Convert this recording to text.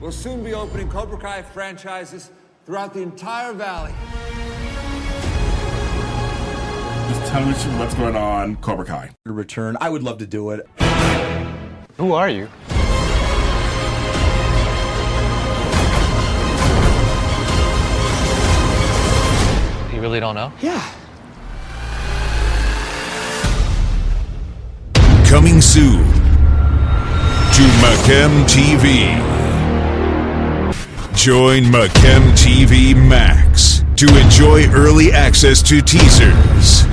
We'll soon be opening Cobra Kai franchises throughout the entire valley. Just tell me what's going on, Cobra Kai. Return. I would love to do it. Who are you? You really don't know? Yeah. Coming soon to Macam TV. Join Macam TV Max to enjoy early access to teasers,